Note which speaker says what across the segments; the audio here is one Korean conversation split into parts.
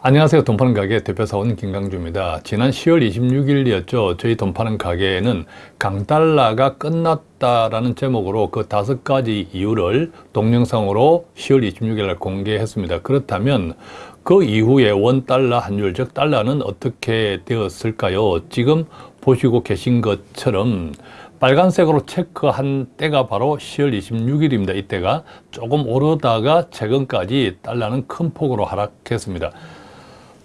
Speaker 1: 안녕하세요. 돈 파는 가게 대표사원 김강주입니다. 지난 10월 26일이었죠. 저희 돈 파는 가게에는 강달러가 끝났다라는 제목으로 그 다섯 가지 이유를 동영상으로 10월 26일 날 공개했습니다. 그렇다면 그 이후에 원달러 환율, 즉 달러는 어떻게 되었을까요? 지금 보시고 계신 것처럼 빨간색으로 체크한 때가 바로 10월 26일입니다. 이때가 조금 오르다가 최근까지 달러는 큰 폭으로 하락했습니다.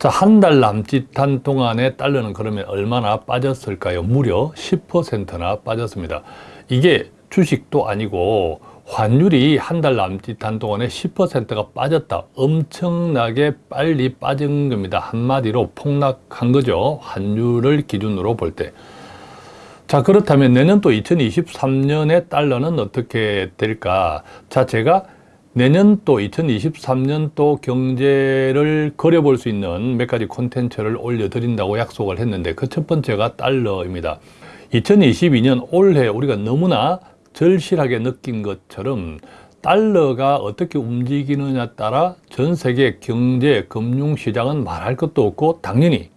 Speaker 1: 자, 한 달 남짓한 동안에 달러는 그러면 얼마나 빠졌을까요? 무려 10%나 빠졌습니다. 이게 주식도 아니고 환율이 한 달 남짓한 동안에 10%가 빠졌다. 엄청나게 빨리 빠진 겁니다. 한마디로 폭락한 거죠. 환율을 기준으로 볼 때. 자, 그렇다면 내년 또 2023년에 달러는 어떻게 될까? 자, 제가 내년도 2023년도 경제를 그려볼 수 있는 몇 가지 콘텐츠를 올려드린다고 약속을 했는데 그 첫 번째가 달러입니다. 2022년 올해 우리가 너무나 절실하게 느낀 것처럼 달러가 어떻게 움직이느냐 따라 전 세계 경제, 금융시장은 말할 것도 없고 당연히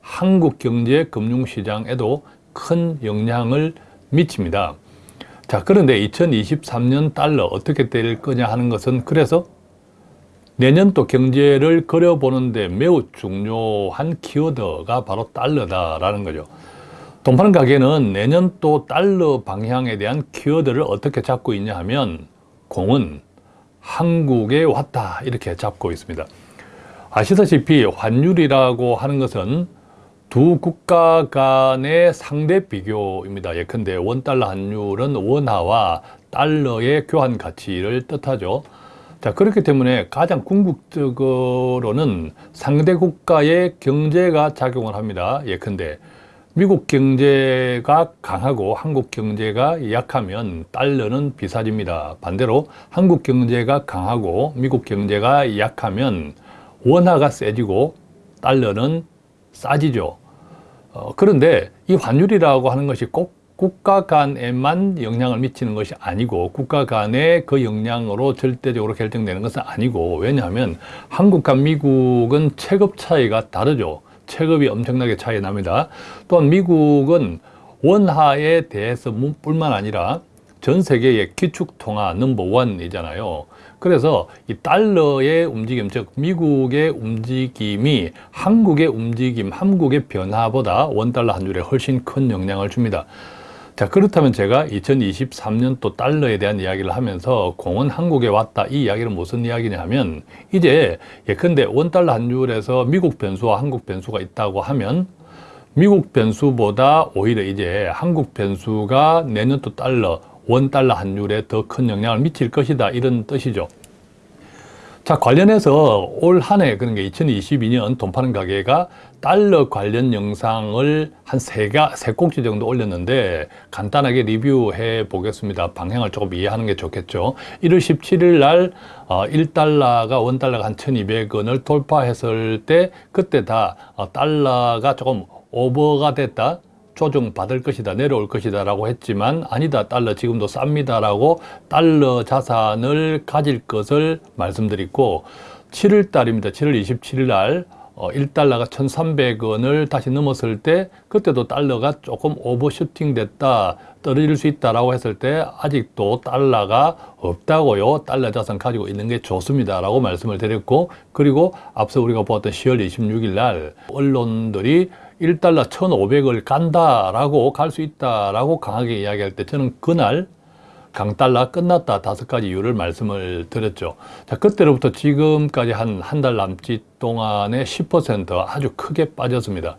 Speaker 1: 한국 경제, 금융시장에도 큰 영향을 미칩니다. 자 그런데 2023년 달러 어떻게 될 거냐 하는 것은 그래서 내년도 경제를 그려보는데 매우 중요한 키워드가 바로 달러다라는 거죠. 돈 파는 가게는 내년도 달러 방향에 대한 키워드를 어떻게 잡고 있냐 하면 공은 한국에 왔다 이렇게 잡고 있습니다. 아시다시피 환율이라고 하는 것은 두 국가 간의 상대 비교입니다. 예컨대 원달러 환율은 원화와 달러의 교환 가치를 뜻하죠. 자 그렇기 때문에 가장 궁극적으로는 상대 국가의 경제가 작용을 합니다. 예컨대 미국 경제가 강하고 한국 경제가 약하면 달러는 비싸집니다. 반대로 한국 경제가 강하고 미국 경제가 약하면 원화가 세지고 달러는 싸지죠. 어, 그런데 이 환율이라고 하는 것이 꼭 국가 간에만 영향을 미치는 것이 아니고 국가 간의 그 영향으로 절대적으로 결정되는 것은 아니고 왜냐하면 한국과 미국은 체급 차이가 다르죠. 체급이 엄청나게 차이 납니다. 또한 미국은 원화에 대해서 뿐만 아니라 전 세계의 기축통화 넘버원이잖아요. 그래서 이 달러의 움직임, 즉 미국의 움직임이 한국의 움직임, 한국의 변화보다 원달러 환율에 훨씬 큰 영향을 줍니다. 자 그렇다면 제가 2023년 또 달러에 대한 이야기를 하면서 공은 한국에 왔다 이 이야기는 무슨 이야기냐 하면 이제 예컨대 원달러 환율에서 미국 변수와 한국 변수가 있다고 하면 미국 변수보다 오히려 이제 한국 변수가 내년 또 달러 원달러 환율에 더 큰 영향을 미칠 것이다 이런 뜻이죠. 자 관련해서 올 한 해 그런 게 2022년 돈 파는 가게가 달러 관련 영상을 한 세가 세 꼭지 정도 올렸는데 간단하게 리뷰해 보겠습니다. 방향을 조금 이해하는 게 좋겠죠. 1월 17일 날 1달러가 어, 원달러가 한 1200원을 돌파했을 때 그때 다 어, 달러가 조금 오버가 됐다. 조정 받을 것이다 내려올 것이다 라고 했지만 아니다 달러 지금도 쌉니다 라고 달러 자산을 가질 것을 말씀드리고 7월 달입니다 7월 27일 날 1달러가 어, 1,300원을 다시 넘었을 때 그때도 달러가 조금 오버슈팅 됐다 떨어질 수 있다라고 했을 때 아직도 달러가 없다고요. 달러 자산 가지고 있는 게 좋습니다. 라고 말씀을 드렸고 그리고 앞서 우리가 보았던 10월 26일 날 언론들이 1달러 1,500을 간다라고 갈 수 있다라고 강하게 이야기할 때 저는 그날 강달러 끝났다 다섯 가지 이유를 말씀을 드렸죠. 자, 그때로부터 지금까지 한 한 달 남짓 동안에 10% 아주 크게 빠졌습니다.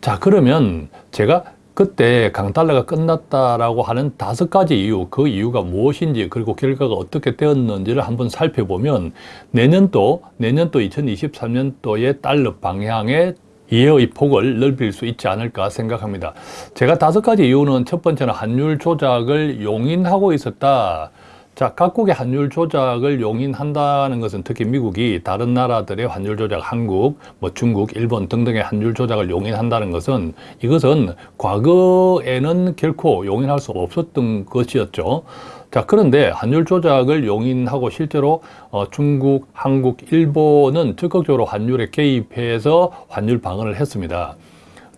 Speaker 1: 자, 그러면 제가 그때 강달러가 끝났다라고 하는 다섯 가지 이유, 그 이유가 무엇인지 그리고 결과가 어떻게 되었는지를 한번 살펴보면 내년도, 내년도 2023년도의 달러 방향에 이해의 폭을 넓힐 수 있지 않을까 생각합니다. 제가 다섯 가지 이유는 첫 번째는 환율 조작을 용인하고 있었다. 자, 각국의 환율 조작을 용인한다는 것은 특히 미국이 다른 나라들의 환율 조작, 한국, 뭐 중국, 일본 등등의 환율 조작을 용인한다는 것은 이것은 과거에는 결코 용인할 수 없었던 것이었죠. 자, 그런데 환율 조작을 용인하고 실제로 어, 중국, 한국, 일본은 적극적으로 환율에 개입해서 환율 방어를 했습니다.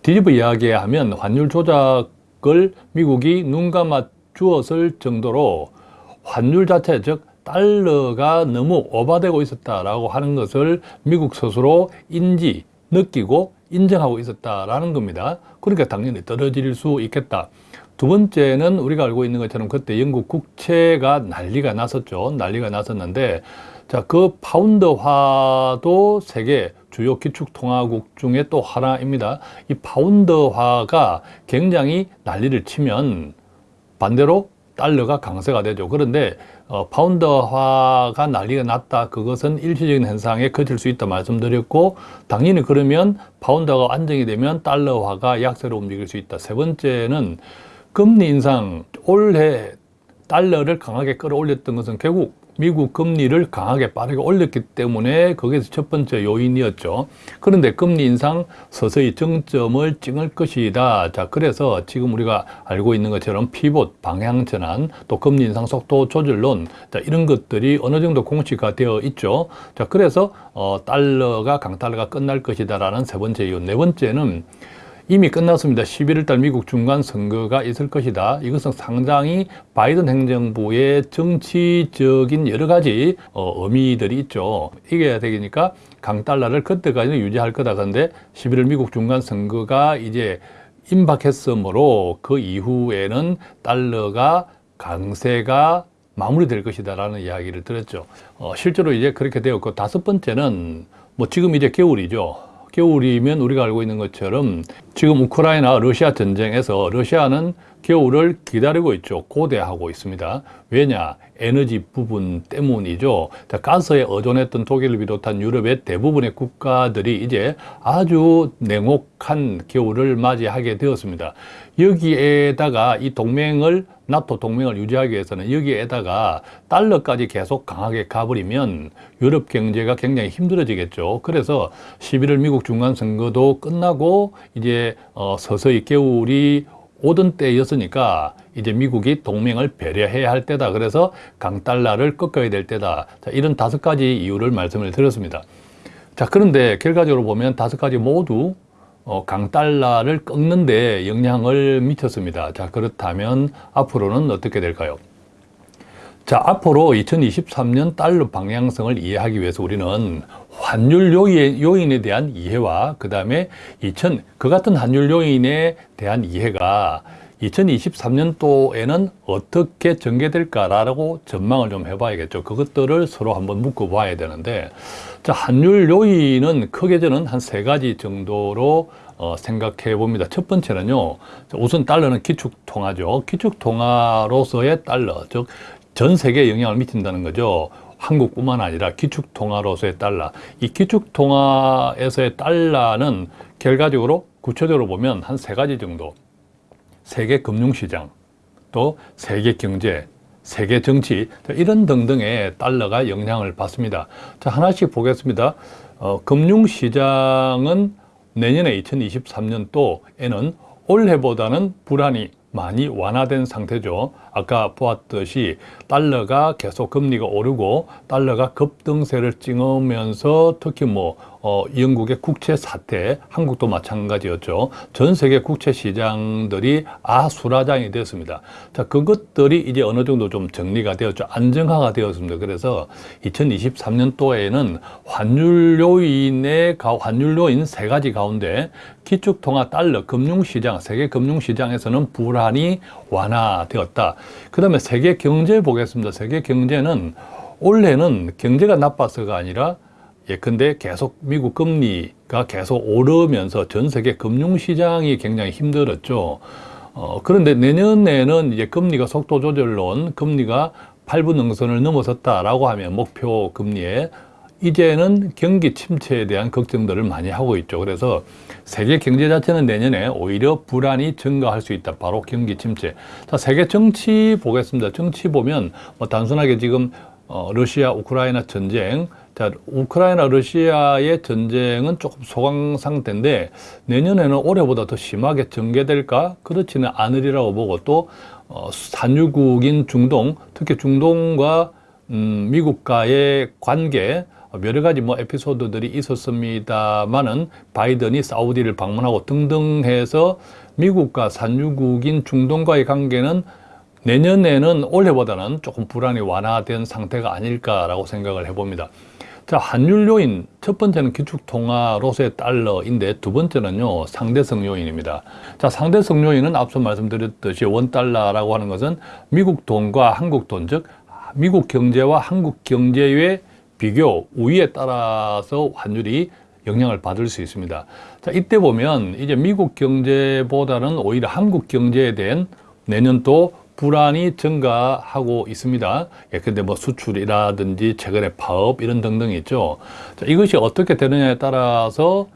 Speaker 1: 뒤집어 이야기하면 환율 조작을 미국이 눈 감아 주었을 정도로 환율 자체, 즉 달러가 너무 오바되고 있었다라고 하는 것을 미국 스스로 인지, 느끼고 인정하고 있었다라는 겁니다. 그러니까 당연히 떨어질 수 있겠다. 두 번째는 우리가 알고 있는 것처럼 그때 영국 국채가 난리가 났었죠. 난리가 났었는데 자, 그 파운드화도 세계 주요 기축통화국 중에 또 하나입니다. 이 파운드화가 굉장히 난리를 치면 반대로 달러가 강세가 되죠. 그런데 어, 파운드화가 난리가 났다. 그것은 일시적인 현상에 그칠 수 있다 말씀드렸고 당연히 그러면 파운드가 안정이 되면 달러화가 약세로 움직일 수 있다. 세 번째는 금리 인상 올해 달러를 강하게 끌어올렸던 것은 결국 미국 금리를 강하게 빠르게 올렸기 때문에 거기에서 첫 번째 요인이었죠. 그런데 금리 인상 서서히 정점을 찍을 것이다. 자, 그래서 지금 우리가 알고 있는 것처럼 피봇, 방향 전환, 또 금리 인상 속도 조절론, 자, 이런 것들이 어느 정도 공시가 되어 있죠. 자, 그래서 어, 달러가 강달러가 끝날 것이다라는 세 번째 이유. 네 번째는 이미 끝났습니다. 11월 달 미국 중간 선거가 있을 것이다. 이것은 상당히 바이든 행정부의 정치적인 여러 가지 어, 의미들이 있죠. 이게 되니까 강달러를 그때까지는 유지할 거다. 그런데 11월 미국 중간 선거가 이제 임박했으므로 그 이후에는 달러가 강세가 마무리될 것이다 라는 이야기를 들었죠. 어, 실제로 이제 그렇게 되었고 다섯 번째는 뭐 지금 이제 겨울이죠. 겨울이면 우리가 알고 있는 것처럼 지금 우크라이나 러시아 전쟁에서 러시아는 겨울을 기다리고 있죠. 고대하고 있습니다. 왜냐? 에너지 부분 때문이죠. 가스에 의존했던 독일을 비롯한 유럽의 대부분의 국가들이 이제 아주 냉혹한 겨울을 맞이하게 되었습니다. 여기에다가 이 동맹을 나토 동맹을 유지하기 위해서는 여기에다가 달러까지 계속 강하게 가버리면 유럽 경제가 굉장히 힘들어지겠죠. 그래서 11월 미국 중간 선거도 끝나고 이제 어 서서히 겨울이 오던 때였으니까 이제 미국이 동맹을 배려해야 할 때다. 그래서 강달러를 꺾어야 될 때다. 자, 이런 다섯 가지 이유를 말씀을 드렸습니다. 자, 그런데 결과적으로 보면 다섯 가지 모두 어, 강달러를 꺾는 데 영향을 미쳤습니다. 자, 그렇다면 앞으로는 어떻게 될까요? 자, 앞으로 2023년 달러 방향성을 이해하기 위해서 우리는 환율 요인, 에 대한 이해와 그 다음에 2000, 그 같은 환율 요인에 대한 이해가 2023년도에는 어떻게 전개될까라고 전망을 좀 해봐야겠죠. 그것들을 서로 한번 묶어봐야 되는데, 자, 환율 요인은 크게 저는 한 세 가지 정도로 어, 생각해 봅니다. 첫 번째는요, 우선 달러는 기축통화죠. 기축통화로서의 달러, 즉, 전 세계에 영향을 미친다는 거죠. 한국뿐만 아니라 기축통화로서의 달러. 이 기축통화에서의 달러는 결과적으로 구체적으로 보면 한 세 가지 정도. 세계 금융시장, 또 세계 경제, 세계 정치 이런 등등의 달러가 영향을 받습니다. 자 하나씩 보겠습니다. 어, 금융시장은 내년에 2023년도에는 올해보다는 불안이 많이 완화된 상태죠. 아까 보았듯이 달러가 계속 금리가 오르고 달러가 급등세를 찍으면서 특히 뭐 어, 영국의 국채 사태, 한국도 마찬가지였죠. 전 세계 국채 시장들이 아수라장이 되었습니다. 자, 그것들이 이제 어느 정도 좀 정리가 되었죠. 안정화가 되었습니다. 그래서 2023년도에는 환율 요인의 환율 요인 세 가지 가운데 기축통화 달러 금융시장, 세계 금융시장에서는 불안이 완화되었다. 그 다음에 세계 경제 보겠습니다. 세계 경제는 올해는 경제가 나빠서가 아니라 예컨대 계속 미국 금리가 계속 오르면서 전 세계 금융시장이 굉장히 힘들었죠. 어, 그런데 내년에는 이제 금리가 속도 조절론, 금리가 8분 능선을 넘어섰다라고 하면 목표 금리에 이제는 경기 침체에 대한 걱정들을 많이 하고 있죠. 그래서 세계 경제 자체는 내년에 오히려 불안이 증가할 수 있다. 바로 경기 침체. 자, 세계 정치 보겠습니다. 정치 보면 뭐 단순하게 지금 어, 러시아 우크라이나 전쟁 자, 우크라이나 러시아의 전쟁은 조금 소강 상태인데 내년에는 올해보다 더 심하게 전개될까? 그렇지는 않으리라고 보고 또 어, 산유국인 중동, 특히 중동과 음, 미국과의 관계 여러 가지 뭐 에피소드들이 있었습니다만은 바이든이 사우디를 방문하고 등등 해서 미국과 산유국인 중동과의 관계는 내년에는 올해보다는 조금 불안이 완화된 상태가 아닐까라고 생각을 해봅니다. 자, 환율 요인 첫 번째는 기축통화로서의 달러인데 두 번째는요 상대성 요인입니다. 자, 상대성 요인은 앞서 말씀드렸듯이 원달러라고 하는 것은 미국 돈과 한국 돈, 즉 미국 경제와 한국 경제의 비교 우위에 따라서 환율이 영향을 받을 수 있습니다. 자, 이때 보면 이제 미국 경제보다는 오히려 한국 경제에 대한 내년도 불안이 증가하고 있습니다. 예, 근데 뭐 수출이라든지 최근에 파업 이런 등등 있죠. 자, 이것이 어떻게 되느냐에 따라서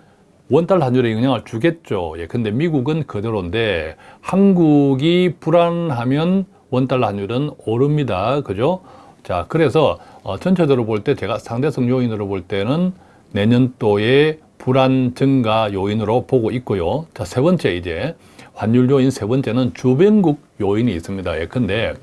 Speaker 1: 원달러 환율에 영향을 주겠죠. 예, 근데 미국은 그대로인데 한국이 불안하면 원달러 환율은 오릅니다. 그죠? 자, 그래서 어, 전체적으로 볼 때 제가 상대성 요인으로 볼 때는 내년도의 불안 증가 요인으로 보고 있고요. 자, 세 번째 이제 환율 요인 세 번째는 주변국 요인이 있습니다. 예컨대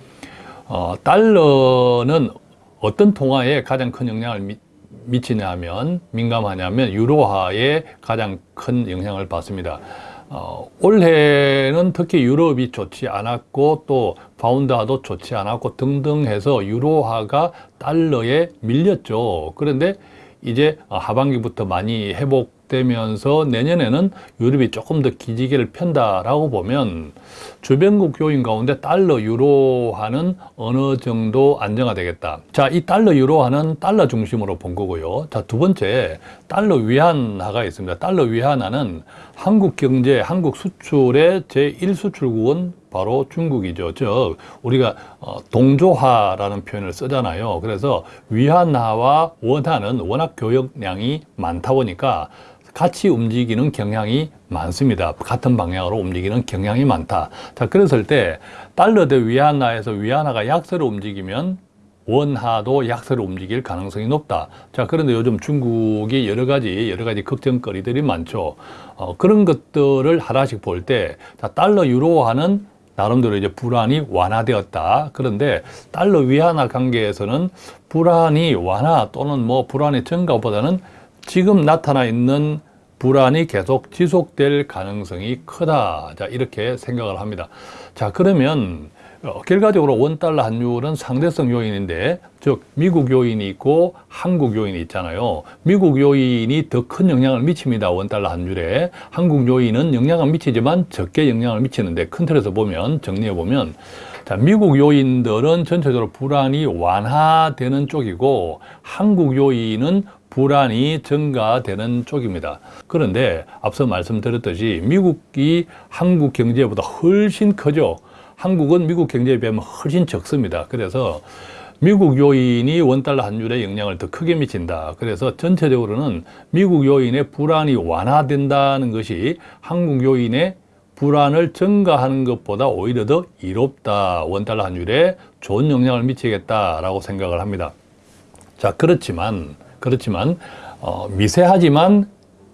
Speaker 1: 어, 달러는 어떤 통화에 가장 큰 영향을 미, 미치냐 하면 민감하냐면 유로화에 가장 큰 영향을 받습니다. 어, 올해는 특히 유럽이 좋지 않았고 또 파운드화도 좋지 않았고 등등 해서 유로화가 달러에 밀렸죠. 그런데 이제 하반기부터 많이 회복 되면서 내년에는 유럽이 조금 더 기지개를 편다라고 보면 주변국 요인 가운데 달러 유로화는 어느 정도 안정화되겠다. 자, 이 달러 유로화는 달러 중심으로 본 거고요. 자, 두 번째 달러 위안화가 있습니다. 달러 위안화는 한국 경제, 한국 수출의 제1수출국은 바로 중국이죠. 즉 우리가 어, 동조화라는 표현을 쓰잖아요. 그래서 위안화와 원화는 워낙 교역량이 많다 보니까 같이 움직이는 경향이 많습니다. 같은 방향으로 움직이는 경향이 많다. 자, 그랬을 때 달러 대 위안화에서 위안화가 약세로 움직이면 원화도 약세로 움직일 가능성이 높다. 자, 그런데 요즘 중국이 여러 가지, 여러 가지 걱정거리들이 많죠. 어, 그런 것들을 하나씩 볼 때, 자, 달러 유로화는 나름대로 이제 불안이 완화되었다. 그런데 달러 위안화 관계에서는 불안이 완화 또는 뭐 불안의 증가보다는 지금 나타나 있는 불안이 계속 지속될 가능성이 크다. 자, 이렇게 생각을 합니다. 자, 그러면 어, 결과적으로 원달러 환율은 상대성 요인인데 즉 미국 요인이 있고 한국 요인이 있잖아요 미국 요인이 더 큰 영향을 미칩니다 원달러 환율에 한국 요인은 영향을 미치지만 적게 영향을 미치는데 큰 틀에서 보면 정리해 보면 자 미국 요인들은 전체적으로 불안이 완화되는 쪽이고 한국 요인은 불안이 증가되는 쪽입니다. 그런데 앞서 말씀드렸듯이 미국이 한국 경제보다 훨씬 크죠. 한국은 미국 경제에 비하면 훨씬 적습니다. 그래서 미국 요인이 원달러 환율에 영향을 더 크게 미친다. 그래서 전체적으로는 미국 요인의 불안이 완화된다는 것이 한국 요인의 불안을 증가하는 것보다 오히려 더 이롭다. 원달러 환율에 좋은 영향을 미치겠다라고 생각을 합니다. 자, 그렇지만, 그렇지만, 어, 미세하지만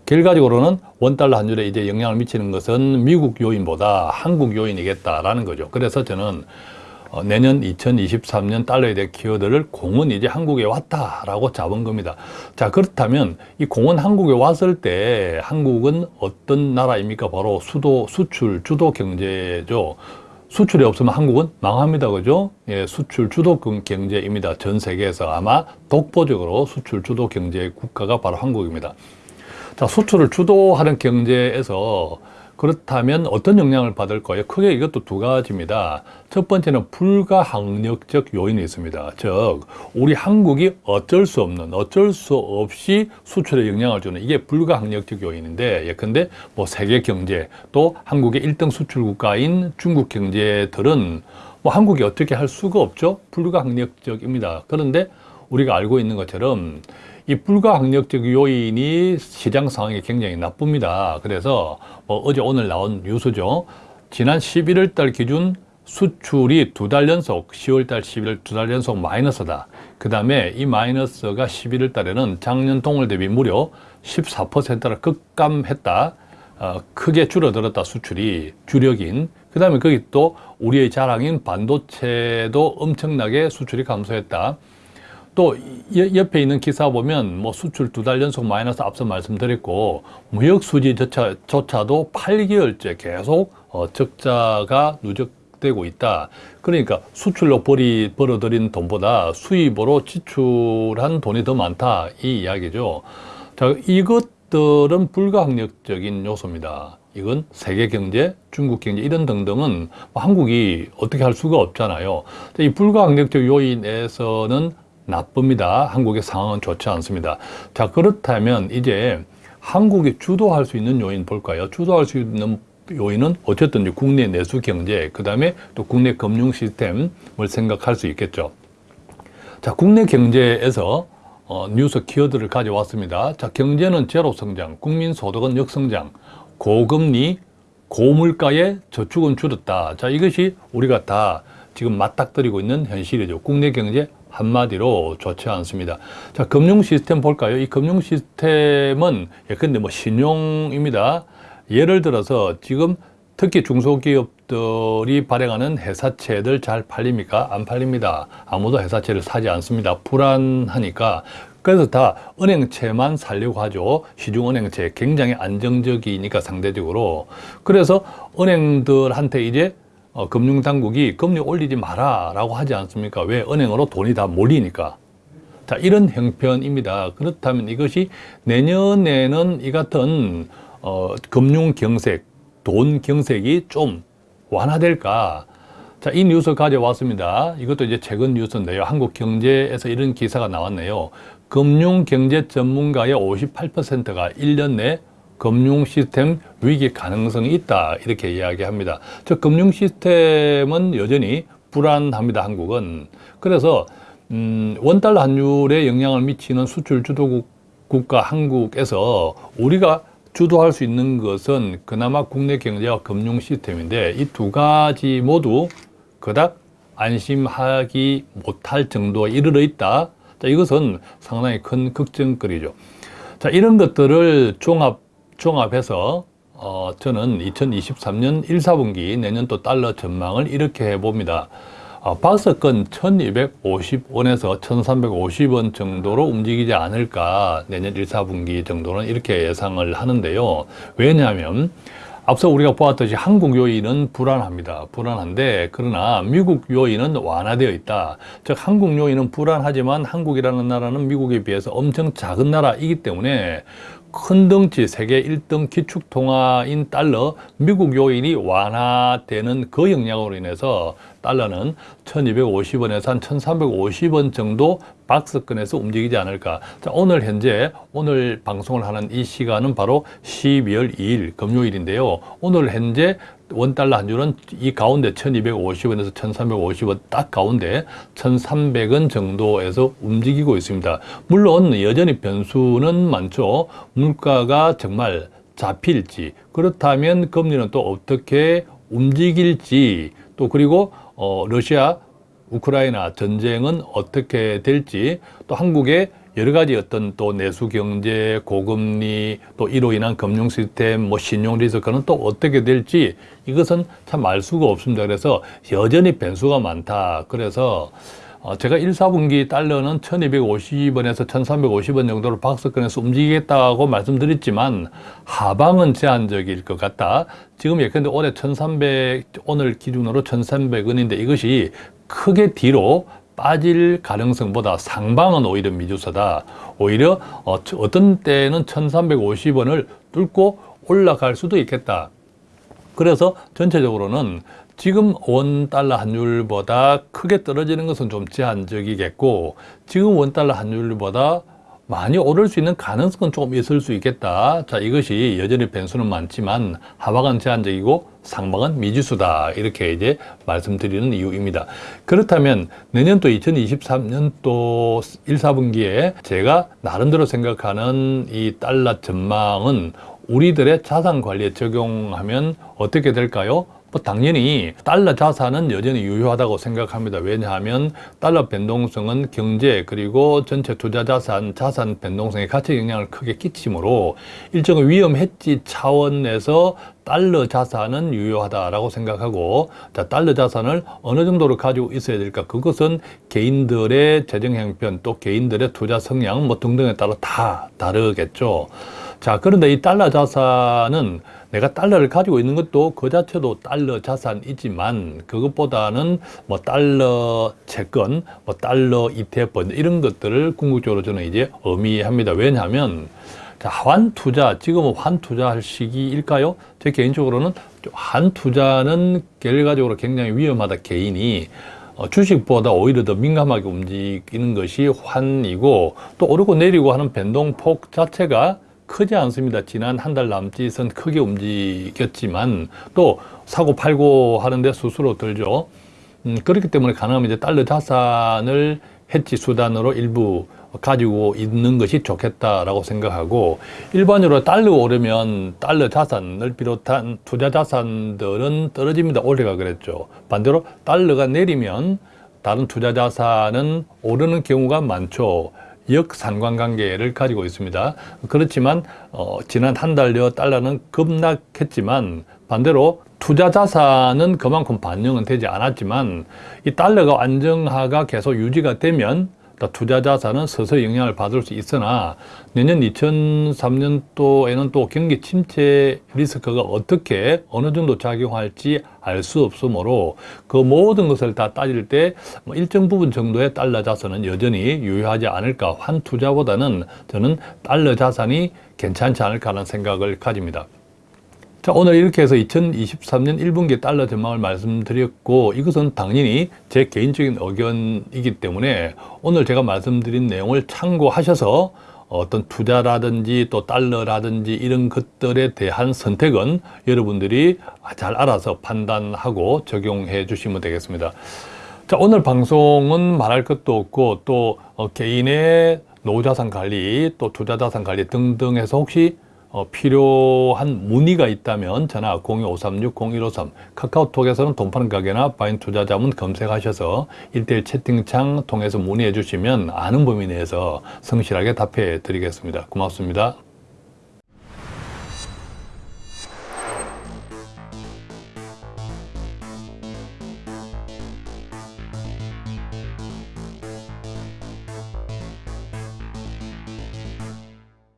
Speaker 1: 결과적으로는 원달러 환율에 이제 영향을 미치는 것은 미국 요인보다 한국 요인이겠다라는 거죠. 그래서 저는 어, 내년 2023년 달러에 대한 키워드를 공은 이제 한국에 왔다라고 잡은 겁니다. 자, 그렇다면 이 공은 한국에 왔을 때 한국은 어떤 나라입니까? 바로 수도, 수출, 주도 경제죠. 수출이 없으면 한국은 망합니다. 그죠? 예, 수출 주도 경제입니다. 전 세계에서 아마 독보적으로 수출 주도 경제 국가가 바로 한국입니다. 자, 수출을 주도하는 경제에서 그렇다면 어떤 영향을 받을 거예요? 크게 이것도 두 가지입니다. 첫 번째는 불가항력적 요인이 있습니다. 즉, 우리 한국이 어쩔 수 없는, 어쩔 수 없이 수출에 영향을 주는 이게 불가항력적 요인인데, 예컨대 뭐 세계 경제, 또 한국의 1등 수출 국가인 중국 경제들은 뭐 한국이 어떻게 할 수가 없죠? 불가항력적입니다. 그런데 우리가 알고 있는 것처럼 이 불가항력적 요인이 시장 상황이 굉장히 나쁩니다. 그래서 뭐 어제 오늘 나온 뉴스죠. 지난 11월 달 기준 수출이 두 달 연속 10월 달 11월 두 달 연속 마이너스다. 그 다음에 이 마이너스가 11월 달에는 작년 동월 대비 무려 14%를 급감했다. 어, 크게 줄어들었다 수출이 주력인 그 다음에 거기 또 우리의 자랑인 반도체도 엄청나게 수출이 감소했다. 또 여- 옆에 있는 기사 보면 뭐 수출 두 달 연속 마이너스 앞서 말씀드렸고 무역 수지조차 조차도 8개월째 계속 어, 적자가 누적되고 있다. 그러니까 수출로 벌이 벌어들인 돈보다 수입으로 지출한 돈이 더 많다 이 이야기죠. 자 이것들은 불가항력적인 요소입니다. 이건 세계 경제, 중국 경제 이런 등등은 뭐 한국이 어떻게 할 수가 없잖아요. 이 불가항력적 요인에서는 나쁩니다. 한국의 상황은 좋지 않습니다. 자, 그렇다면 이제 한국이 주도할 수 있는 요인 볼까요? 주도할 수 있는 요인은 어쨌든 국내 내수 경제, 그 다음에 또 국내 금융 시스템을 생각할 수 있겠죠. 자, 국내 경제에서 어, 뉴스 키워드를 가져왔습니다. 자, 경제는 제로 성장, 국민 소득은 역성장, 고금리, 고물가의 저축은 줄었다. 자, 이것이 우리가 다 지금 맞닥뜨리고 있는 현실이죠. 국내 경제 한마디로 좋지 않습니다. 자, 금융 시스템 볼까요? 이 금융 시스템은 예컨대 뭐 신용입니다. 예를 들어서 지금 특히 중소기업들이 발행하는 회사채들 잘 팔립니까? 안 팔립니다. 아무도 회사채를 사지 않습니다. 불안하니까. 그래서 다 은행채만 살려고 하죠. 시중은행채 굉장히 안정적이니까 상대적으로. 그래서 은행들한테 이제 어, 금융당국이 금리 올리지 마라 라고 하지 않습니까? 왜? 은행으로 돈이 다 몰리니까. 자, 이런 형편입니다. 그렇다면 이것이 내년에는 이 같은 어, 금융 경색, 돈 경색이 좀 완화될까? 자, 이 뉴스 가져왔습니다. 이것도 이제 최근 뉴스인데요. 한국 경제에서 이런 기사가 나왔네요. 금융 경제 전문가의 58%가 1년 내 금융 시스템 위기 가능성이 있다. 이렇게 이야기합니다. 저 금융 시스템은 여전히 불안합니다. 한국은. 그래서 음, 원달러 환율에 영향을 미치는 수출 주도국 국가 한국에서 우리가 주도할 수 있는 것은 그나마 국내 경제와 금융 시스템인데 이 두 가지 모두 그닥 안심하기 못할 정도에 이르러 있다. 자, 이것은 상당히 큰 걱정거리죠. 자, 이런 것들을 종합, 종합해서 어, 저는 2023년 1사분기 내년 또 달러 전망을 이렇게 해봅니다. 어, 박스권 1250원에서 1350원 정도로 움직이지 않을까 내년 1사분기 정도는 이렇게 예상을 하는데요. 왜냐하면 앞서 우리가 보았듯이 한국 요인은 불안합니다. 불안한데 그러나 미국 요인은 완화되어 있다. 즉 한국 요인은 불안하지만 한국이라는 나라는 미국에 비해서 엄청 작은 나라이기 때문에 큰 덩치 세계 1등 기축통화인 달러 미국 요인이 완화되는 그 영향으로 인해서 달러는 1250원에서 한 1350원 정도 박스권에서 움직이지 않을까. 자, 오늘 현재 오늘 방송을 하는 이 시간은 바로 12월 2일 금요일인데요. 오늘 현재 원달러 한 줄은 이 가운데 1250원에서 1350원 딱 가운데 1300원 정도에서 움직이고 있습니다. 물론 여전히 변수는 많죠. 물가가 정말 잡힐지 그렇다면 금리는 또 어떻게 움직일지 또 그리고 어, 러시아 우크라이나 전쟁은 어떻게 될지 또 한국의 여러 가지 어떤 또 내수 경제, 고금리, 또 이로 인한 금융 시스템, 뭐 신용 리스크는 또 어떻게 될지 이것은 참 알 수가 없습니다. 그래서 여전히 변수가 많다. 그래서 어, 제가 1, 4분기 달러는 1250원에서 1350원 정도로 박스권에서 움직이겠다고 말씀드렸지만 하방은 제한적일 것 같다. 지금 예컨대 올해 1300, 오늘 기준으로 1300원인데 이것이 크게 뒤로 빠질 가능성보다 상방은 오히려 미주서다. 오히려 어, 어떤 때는 1350원을 뚫고 올라갈 수도 있겠다. 그래서 전체적으로는 지금 원 달러 환율보다 크게 떨어지는 것은 좀 제한적이겠고 지금 원 달러 환율보다 많이 오를 수 있는 가능성은 조금 있을 수 있겠다. 자, 이것이 여전히 변수는 많지만 하방은 제한적이고 상방은 미지수다. 이렇게 이제 말씀드리는 이유입니다. 그렇다면 내년 또 2023년 또 1, 4분기에 제가 나름대로 생각하는 이 달러 전망은 우리들의 자산 관리에 적용하면 어떻게 될까요? 뭐 당연히 달러 자산은 여전히 유효하다고 생각합니다. 왜냐하면 달러 변동성은 경제 그리고 전체 투자 자산, 자산 변동성에 가치 영향을 크게 끼치므로 일정의 위험 해지 차원에서 달러 자산은 유효하다라고 생각하고 자 달러 자산을 어느 정도로 가지고 있어야 될까 그것은 개인들의 재정 형편 또 개인들의 투자 성향 뭐 등등에 따라 다 다르겠죠. 자 그런데 이 달러 자산은 내가 달러를 가지고 있는 것도 그 자체도 달러 자산이지만 그것보다는 뭐 달러 채권, 뭐 달러 ETF 이런 것들을 궁극적으로 저는 이제 의미합니다. 왜냐하면 자, 환 투자, 지금은 환 투자할 시기일까요? 제 개인적으로는 환 투자는 결과적으로 굉장히 위험하다 개인이 어, 주식보다 오히려 더 민감하게 움직이는 것이 환이고 또 오르고 내리고 하는 변동폭 자체가 크지 않습니다. 지난 한 달 남짓은 크게 움직였지만 또 사고 팔고 하는데 수수료 들죠. 음, 그렇기 때문에 가능하면 이제 달러 자산을 해지 수단으로 일부 가지고 있는 것이 좋겠다라고 생각하고 일반적으로 달러 오르면 달러 자산을 비롯한 투자 자산들은 떨어집니다. 올해가 그랬죠. 반대로 달러가 내리면 다른 투자 자산은 오르는 경우가 많죠. 역상관관계를 가지고 있습니다. 그렇지만 어, 지난 한 달여 달러는 급락했지만 반대로 투자 자산은 그만큼 반영은 되지 않았지만 이 달러가 안정화가 계속 유지가 되면 투자 자산은 서서히 영향을 받을 수 있으나 내년 2003년도에는 또 경기 침체 리스크가 어떻게 어느 정도 작용할지 알 수 없으므로 그 모든 것을 다 따질 때뭐 일정 부분 정도의 달러 자산은 여전히 유효하지 않을까 환 투자보다는 저는 달러 자산이 괜찮지 않을까 하는 생각을 가집니다. 자, 오늘 이렇게 해서 2023년 1분기 달러 전망을 말씀드렸고 이것은 당연히 제 개인적인 의견이기 때문에 오늘 제가 말씀드린 내용을 참고하셔서 어떤 투자라든지 또 달러라든지 이런 것들에 대한 선택은 여러분들이 잘 알아서 판단하고 적용해 주시면 되겠습니다. 자, 오늘 방송은 말할 것도 없고 또 어, 개인의 노후자산 관리 또 투자자산 관리 등등 해서 혹시 어, 필요한 문의가 있다면 전화 02-536-0153 카카오톡에서는 돈 파는 가게나 바인 투자자문 검색하셔서 일대일 채팅창 통해서 문의해 주시면 아는 범위 내에서 성실하게 답해 드리겠습니다. 고맙습니다.